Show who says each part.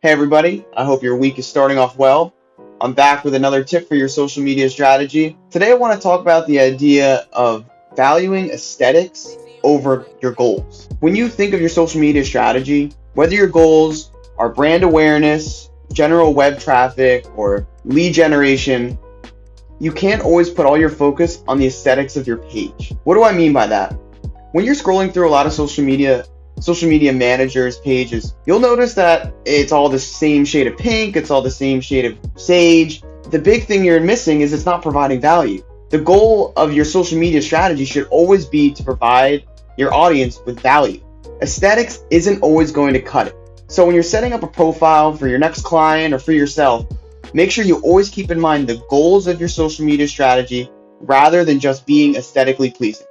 Speaker 1: Hey everybody, I hope your week is starting off well. I'm back with another tip for your social media strategy. Today I want to talk about the idea of valuing aesthetics over your goals. When you think of your social media strategy, whether your goals are brand awareness, general web traffic, or lead generation, you can't always put all your focus on the aesthetics of your page. What do I mean by that? When you're scrolling through a lot of social media social media managers pages, you'll notice that it's all the same shade of pink, it's all the same shade of sage. The big thing you're missing is it's not providing value. The goal of your social media strategy should always be to provide your audience with value. Aesthetics isn't always going to cut it. So when you're setting up a profile for your next client or for yourself, make sure you always keep in mind the goals of your social media strategy rather than just being aesthetically pleasing.